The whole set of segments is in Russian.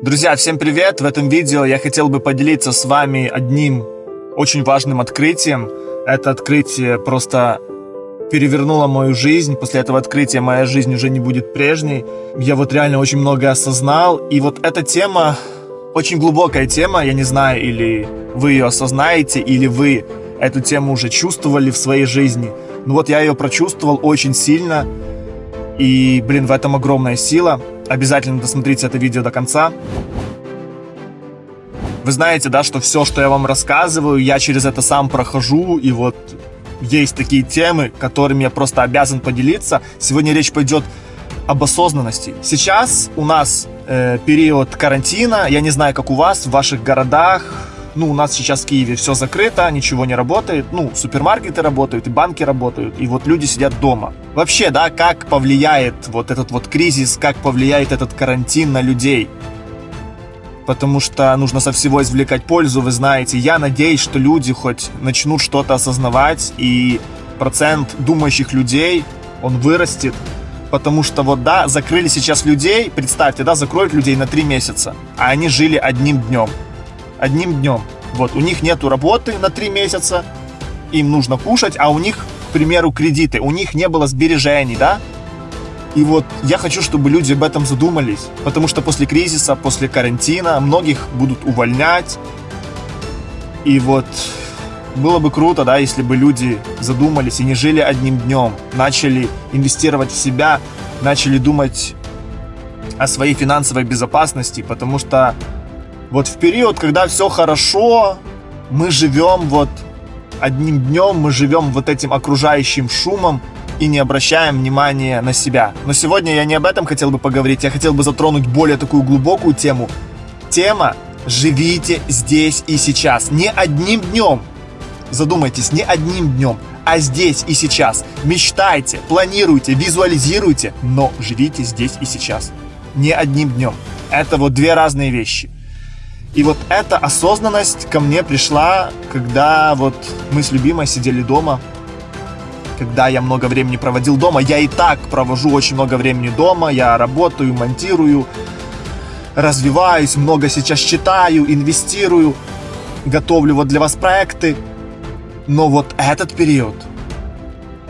Друзья, всем привет! В этом видео я хотел бы поделиться с вами одним очень важным открытием. Это открытие просто перевернуло мою жизнь. После этого открытия моя жизнь уже не будет прежней. Я вот реально очень много осознал. И вот эта тема, очень глубокая тема, я не знаю, или вы ее осознаете, или вы эту тему уже чувствовали в своей жизни. Но вот я ее прочувствовал очень сильно. И, блин, в этом огромная сила. Обязательно досмотрите это видео до конца. Вы знаете, да, что все, что я вам рассказываю, я через это сам прохожу, и вот есть такие темы, которыми я просто обязан поделиться. Сегодня речь пойдет об осознанности. Сейчас у нас э, период карантина, я не знаю, как у вас, в ваших городах, ну, у нас сейчас в Киеве все закрыто, ничего не работает, ну, супермаркеты работают, и банки работают, и вот люди сидят дома. Вообще, да, как повлияет вот этот вот кризис, как повлияет этот карантин на людей? Потому что нужно со всего извлекать пользу, вы знаете. Я надеюсь, что люди хоть начнут что-то осознавать, и процент думающих людей, он вырастет. Потому что вот, да, закрыли сейчас людей, представьте, да, закроют людей на три месяца, а они жили одним днем одним днем. Вот, у них нету работы на три месяца, им нужно кушать, а у них, к примеру, кредиты, у них не было сбережений, да? И вот я хочу, чтобы люди об этом задумались, потому что после кризиса, после карантина многих будут увольнять. И вот было бы круто, да, если бы люди задумались и не жили одним днем, начали инвестировать в себя, начали думать о своей финансовой безопасности, потому что вот в период, когда все хорошо, мы живем вот одним днем, мы живем вот этим окружающим шумом и не обращаем внимания на себя. Но сегодня я не об этом хотел бы поговорить, я хотел бы затронуть более такую глубокую тему. Тема «Живите здесь и сейчас». Не одним днем. Задумайтесь, не одним днем, а здесь и сейчас. Мечтайте, планируйте, визуализируйте, но живите здесь и сейчас. Не одним днем. Это вот две разные вещи. И вот эта осознанность ко мне пришла, когда вот мы с любимой сидели дома, когда я много времени проводил дома. Я и так провожу очень много времени дома, я работаю, монтирую, развиваюсь, много сейчас читаю, инвестирую, готовлю вот для вас проекты. Но вот этот период,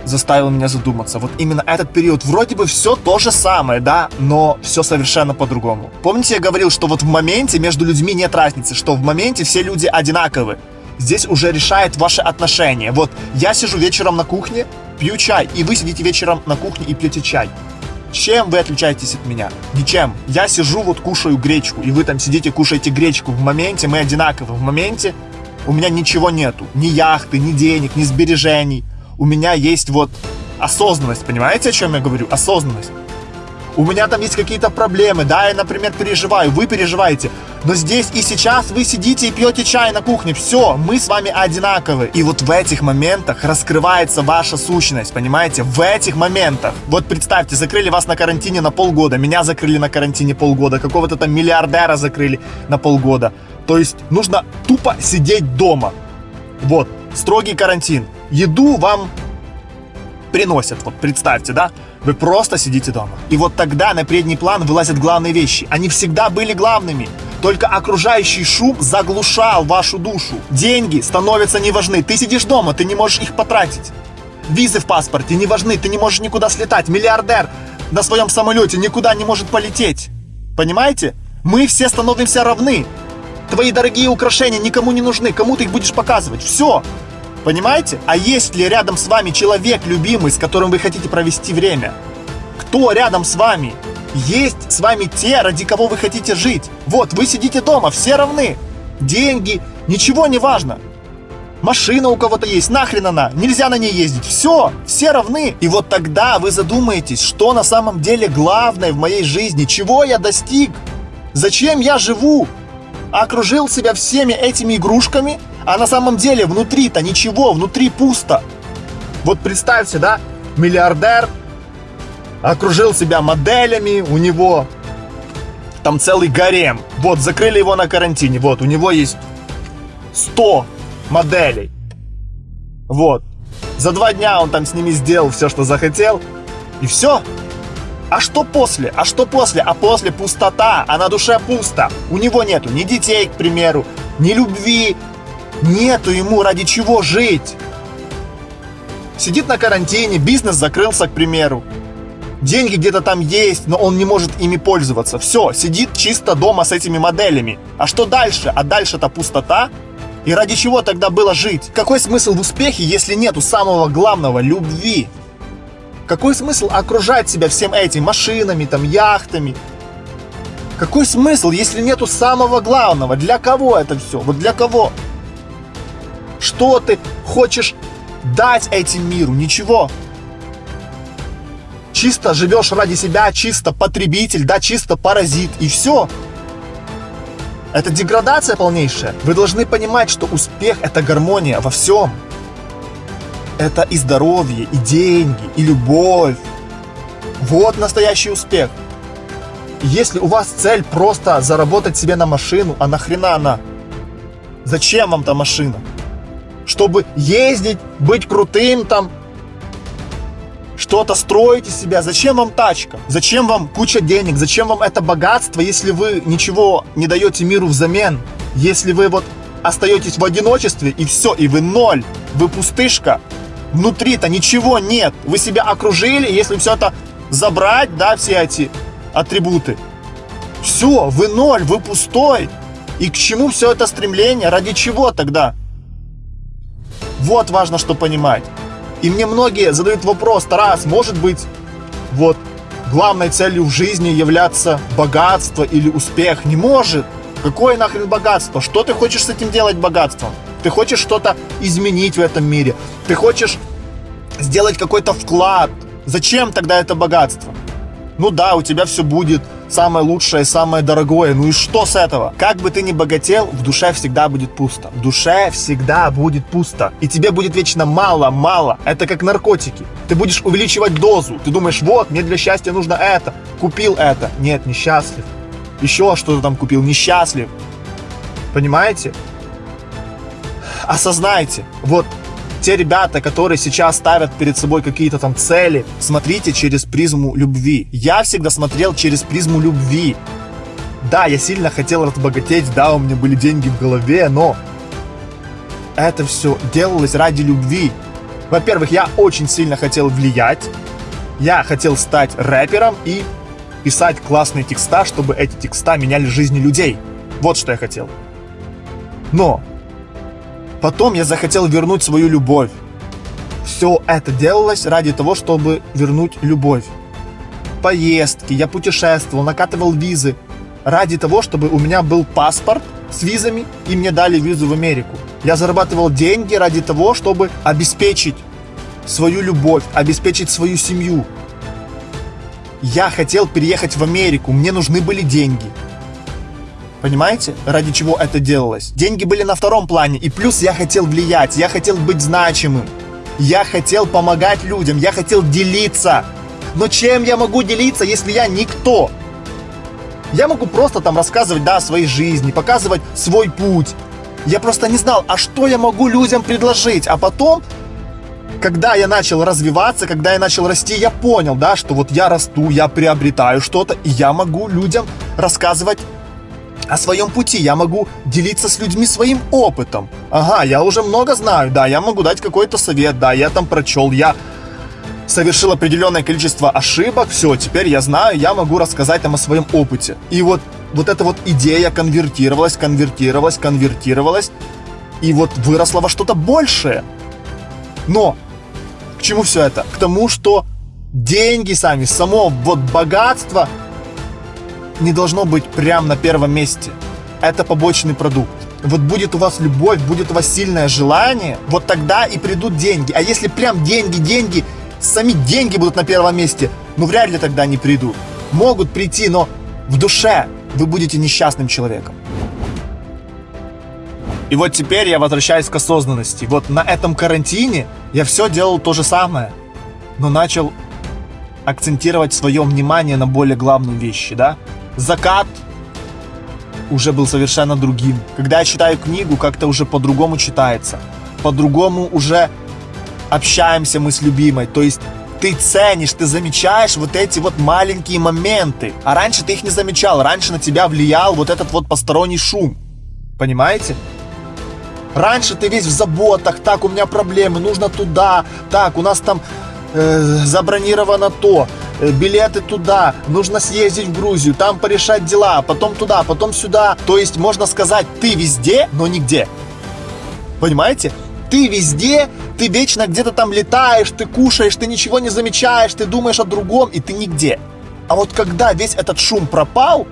заставил меня задуматься. Вот именно этот период. Вроде бы все то же самое, да, но все совершенно по-другому. Помните, я говорил, что вот в моменте между людьми нет разницы, что в моменте все люди одинаковы. Здесь уже решает ваши отношения. Вот я сижу вечером на кухне, пью чай, и вы сидите вечером на кухне и пьете чай. Чем вы отличаетесь от меня? Ничем. Я сижу, вот кушаю гречку, и вы там сидите, кушаете гречку. В моменте мы одинаковы. В моменте у меня ничего нету. Ни яхты, ни денег, ни сбережений у меня есть вот осознанность, понимаете, о чем я говорю? Осознанность. У меня там есть какие-то проблемы, да, я, например, переживаю, вы переживаете, но здесь и сейчас вы сидите и пьете чай на кухне, все, мы с вами одинаковы. И вот в этих моментах раскрывается ваша сущность, понимаете, в этих моментах. Вот представьте, закрыли вас на карантине на полгода, меня закрыли на карантине полгода, какого-то там миллиардера закрыли на полгода. То есть нужно тупо сидеть дома. Вот, строгий карантин еду вам приносят. Вот представьте, да? Вы просто сидите дома. И вот тогда на передний план вылазят главные вещи. Они всегда были главными. Только окружающий шум заглушал вашу душу. Деньги становятся не важны. Ты сидишь дома, ты не можешь их потратить. Визы в паспорте не важны, ты не можешь никуда слетать. Миллиардер на своем самолете никуда не может полететь. Понимаете? Мы все становимся равны. Твои дорогие украшения никому не нужны. Кому ты их будешь показывать? Все. Понимаете? А есть ли рядом с вами человек любимый, с которым вы хотите провести время? Кто рядом с вами? Есть с вами те, ради кого вы хотите жить. Вот, вы сидите дома, все равны. Деньги, ничего не важно. Машина у кого-то есть, нахрен она, нельзя на ней ездить. Все, все равны. И вот тогда вы задумаетесь, что на самом деле главное в моей жизни, чего я достиг, зачем я живу. Окружил себя всеми этими игрушками, а на самом деле внутри-то ничего, внутри пусто. Вот представьте, да, миллиардер окружил себя моделями, у него там целый гарем. Вот, закрыли его на карантине, вот, у него есть 100 моделей. Вот. За два дня он там с ними сделал все, что захотел. И все. А что после? А что после? А после пустота, а на душе пусто. У него нету ни детей, к примеру, ни любви. Нету ему ради чего жить. Сидит на карантине, бизнес закрылся, к примеру. Деньги где-то там есть, но он не может ими пользоваться. Все, сидит чисто дома с этими моделями. А что дальше? А дальше-то пустота. И ради чего тогда было жить? Какой смысл в успехе, если нету самого главного – любви? Какой смысл окружать себя всем этим машинами, там, яхтами? Какой смысл, если нету самого главного? Для кого это все? Вот для кого? Что ты хочешь дать этим миру? Ничего. Чисто живешь ради себя, чисто потребитель, да, чисто паразит, и все. Это деградация полнейшая. Вы должны понимать, что успех – это гармония во всем. Это и здоровье, и деньги, и любовь. Вот настоящий успех. Если у вас цель просто заработать себе на машину, а нахрена она? Зачем вам та машина? Чтобы ездить, быть крутым там, что-то строить из себя. Зачем вам тачка? Зачем вам куча денег? Зачем вам это богатство, если вы ничего не даете миру взамен? Если вы вот остаетесь в одиночестве и все, и вы ноль, вы пустышка. Внутри-то ничего нет. Вы себя окружили, если все это забрать, да, все эти атрибуты. Все, вы ноль, вы пустой. И к чему все это стремление? Ради чего тогда? Вот важно, что понимать. И мне многие задают вопрос, Тарас, может быть, вот главной целью в жизни являться богатство или успех? Не может. Какое нахрен богатство? Что ты хочешь с этим делать богатством? Ты хочешь что-то изменить в этом мире? Ты хочешь сделать какой-то вклад? Зачем тогда это богатство? Ну да, у тебя все будет самое лучшее, самое дорогое. Ну и что с этого? Как бы ты ни богател, в душе всегда будет пусто. В душе всегда будет пусто. И тебе будет вечно мало-мало. Это как наркотики. Ты будешь увеличивать дозу. Ты думаешь, вот, мне для счастья нужно это. Купил это. Нет, несчастлив. Еще что-то там купил. Несчастлив. Понимаете? Осознайте. Вот те ребята, которые сейчас ставят перед собой какие-то там цели, смотрите через призму любви. Я всегда смотрел через призму любви. Да, я сильно хотел разбогатеть, да, у меня были деньги в голове, но это все делалось ради любви. Во-первых, я очень сильно хотел влиять, я хотел стать рэпером и писать классные текста, чтобы эти текста меняли жизни людей. Вот что я хотел. Но Потом я захотел вернуть свою любовь. Все это делалось ради того, чтобы вернуть любовь. Поездки, я путешествовал, накатывал визы. Ради того, чтобы у меня был паспорт с визами и мне дали визу в Америку. Я зарабатывал деньги ради того, чтобы обеспечить свою любовь, обеспечить свою семью. Я хотел переехать в Америку, мне нужны были деньги. Понимаете, ради чего это делалось? Деньги были на втором плане, и плюс я хотел влиять, я хотел быть значимым. Я хотел помогать людям, я хотел делиться. Но чем я могу делиться, если я никто? Я могу просто там рассказывать, да, о своей жизни, показывать свой путь. Я просто не знал, а что я могу людям предложить. А потом, когда я начал развиваться, когда я начал расти, я понял, да, что вот я расту, я приобретаю что-то, и я могу людям рассказывать о своем пути, я могу делиться с людьми своим опытом. Ага, я уже много знаю, да, я могу дать какой-то совет, да, я там прочел, я совершил определенное количество ошибок, все, теперь я знаю, я могу рассказать там о своем опыте. И вот, вот эта вот идея конвертировалась, конвертировалась, конвертировалась, и вот выросла во что-то большее. Но к чему все это? К тому, что деньги сами, само вот богатство – не должно быть прям на первом месте. Это побочный продукт. Вот будет у вас любовь, будет у вас сильное желание, вот тогда и придут деньги. А если прям деньги, деньги, сами деньги будут на первом месте, ну вряд ли тогда они придут. Могут прийти, но в душе вы будете несчастным человеком. И вот теперь я возвращаюсь к осознанности. Вот на этом карантине я все делал то же самое, но начал акцентировать свое внимание на более главные вещи, да? Закат уже был совершенно другим. Когда я читаю книгу, как-то уже по-другому читается. По-другому уже общаемся мы с любимой. То есть ты ценишь, ты замечаешь вот эти вот маленькие моменты. А раньше ты их не замечал, раньше на тебя влиял вот этот вот посторонний шум. Понимаете? Раньше ты весь в заботах, так, у меня проблемы, нужно туда, так, у нас там э, забронировано то, билеты туда, нужно съездить в Грузию, там порешать дела, потом туда, потом сюда. То есть, можно сказать, ты везде, но нигде. Понимаете? Ты везде, ты вечно где-то там летаешь, ты кушаешь, ты ничего не замечаешь, ты думаешь о другом, и ты нигде. А вот когда весь этот шум пропал,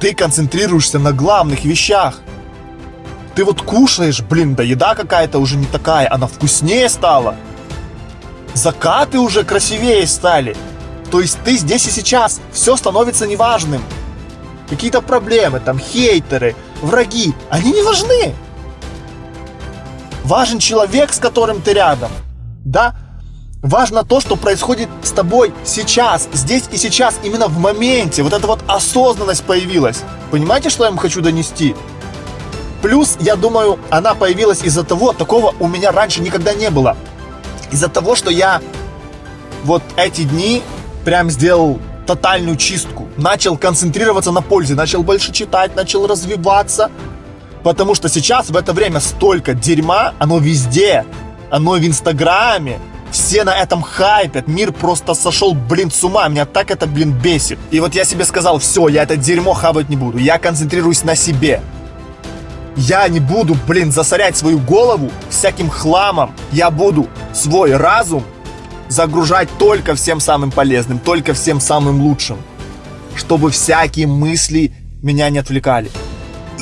ты концентрируешься на главных вещах. Ты вот кушаешь, блин, да еда какая-то уже не такая, она вкуснее стала. Закаты уже красивее стали. То есть ты здесь и сейчас, все становится неважным. Какие-то проблемы, там хейтеры, враги, они не важны. Важен человек, с которым ты рядом. Да? Важно то, что происходит с тобой сейчас, здесь и сейчас, именно в моменте. Вот эта вот осознанность появилась. Понимаете, что я вам хочу донести? Плюс, я думаю, она появилась из-за того, такого у меня раньше никогда не было. Из-за того, что я вот эти дни прям сделал тотальную чистку. Начал концентрироваться на пользе, начал больше читать, начал развиваться. Потому что сейчас в это время столько дерьма, оно везде, оно в Инстаграме, все на этом хайпят, мир просто сошел, блин, с ума, меня так это, блин, бесит. И вот я себе сказал, все, я это дерьмо хавать не буду, я концентрируюсь на себе. Я не буду, блин, засорять свою голову всяким хламом. Я буду свой разум загружать только всем самым полезным, только всем самым лучшим. Чтобы всякие мысли меня не отвлекали.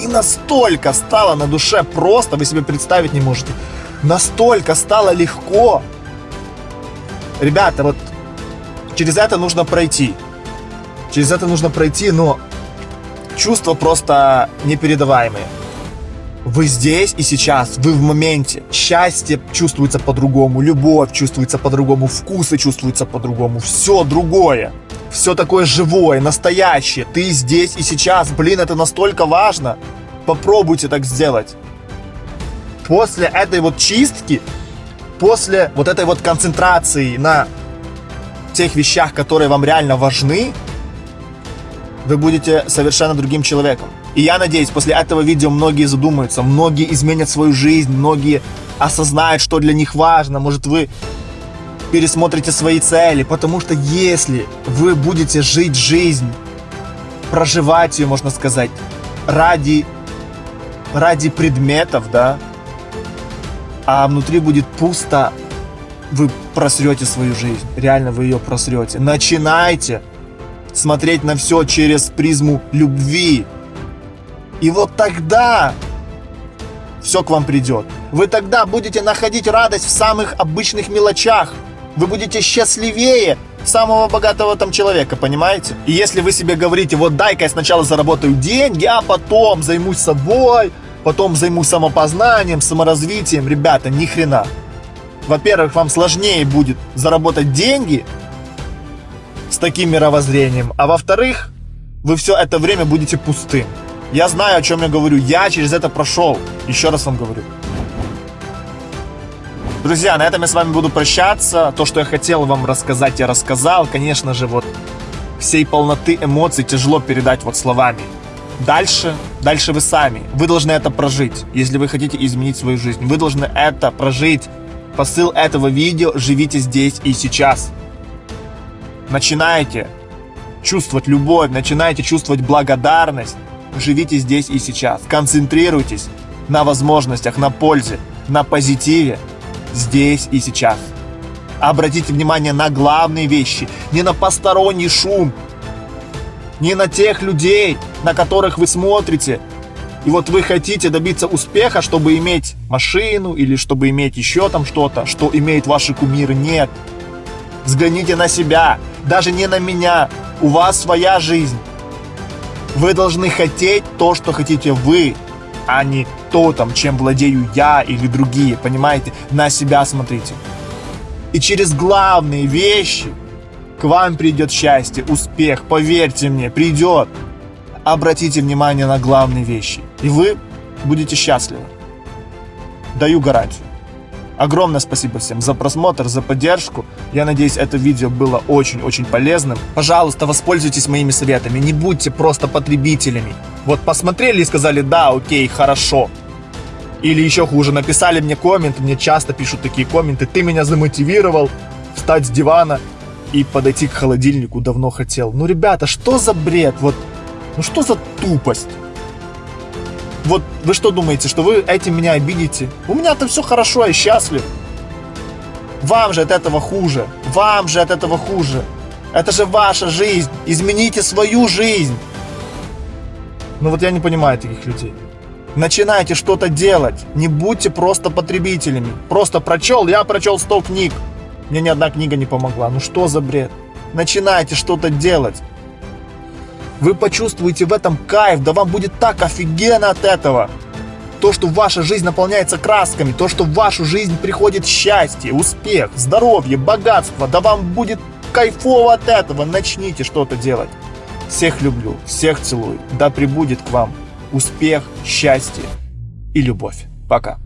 И настолько стало на душе просто, вы себе представить не можете. Настолько стало легко. Ребята, вот через это нужно пройти. Через это нужно пройти, но чувства просто непередаваемые. Вы здесь и сейчас, вы в моменте. Счастье чувствуется по-другому, любовь чувствуется по-другому, вкусы чувствуются по-другому, все другое. Все такое живое, настоящее. Ты здесь и сейчас. Блин, это настолько важно. Попробуйте так сделать. После этой вот чистки, после вот этой вот концентрации на тех вещах, которые вам реально важны, вы будете совершенно другим человеком. И я надеюсь, после этого видео многие задумаются, многие изменят свою жизнь, многие осознают, что для них важно. Может, вы пересмотрите свои цели, потому что если вы будете жить жизнь, проживать ее, можно сказать, ради, ради предметов, да, а внутри будет пусто, вы просрете свою жизнь, реально вы ее просрете. Начинайте смотреть на все через призму любви. И вот тогда все к вам придет. Вы тогда будете находить радость в самых обычных мелочах вы будете счастливее самого богатого там человека, понимаете? И если вы себе говорите, вот дай-ка я сначала заработаю деньги, а потом займусь собой, потом займусь самопознанием, саморазвитием, ребята, ни хрена. Во-первых, вам сложнее будет заработать деньги с таким мировоззрением, а во-вторых, вы все это время будете пустым. Я знаю, о чем я говорю, я через это прошел, еще раз вам говорю. Друзья, на этом я с вами буду прощаться. То, что я хотел вам рассказать, я рассказал. Конечно же, вот всей полноты эмоций тяжело передать вот словами. Дальше, дальше вы сами. Вы должны это прожить, если вы хотите изменить свою жизнь. Вы должны это прожить. Посыл этого видео «Живите здесь и сейчас». Начинайте чувствовать любовь, начинайте чувствовать благодарность. Живите здесь и сейчас. Концентрируйтесь на возможностях, на пользе, на позитиве здесь и сейчас. Обратите внимание на главные вещи, не на посторонний шум, не на тех людей, на которых вы смотрите. И вот вы хотите добиться успеха, чтобы иметь машину или чтобы иметь еще там что-то, что имеют ваши кумиры. Нет. Взгляните на себя, даже не на меня. У вас своя жизнь. Вы должны хотеть то, что хотите вы, а не то, там, чем владею я или другие, понимаете? На себя смотрите. И через главные вещи к вам придет счастье, успех, поверьте мне, придет. Обратите внимание на главные вещи, и вы будете счастливы. Даю гарантию. Огромное спасибо всем за просмотр, за поддержку. Я надеюсь, это видео было очень-очень полезным. Пожалуйста, воспользуйтесь моими советами. Не будьте просто потребителями. Вот посмотрели и сказали, да, окей, хорошо. Или еще хуже, написали мне коммент, мне часто пишут такие комменты, ты меня замотивировал встать с дивана и подойти к холодильнику давно хотел. Ну, ребята, что за бред? Вот, ну что за тупость? Вот вы что думаете, что вы этим меня обидите? У меня-то все хорошо, я счастлив. Вам же от этого хуже. Вам же от этого хуже. Это же ваша жизнь. Измените свою жизнь. Ну вот я не понимаю таких людей. Начинайте что-то делать. Не будьте просто потребителями. Просто прочел, я прочел 100 книг. Мне ни одна книга не помогла. Ну что за бред? Начинайте что-то делать. Вы почувствуете в этом кайф, да вам будет так офигенно от этого. То, что ваша жизнь наполняется красками, то, что в вашу жизнь приходит счастье, успех, здоровье, богатство, да вам будет кайфово от этого. Начните что-то делать. Всех люблю, всех целую. Да прибудет к вам успех, счастье и любовь. Пока.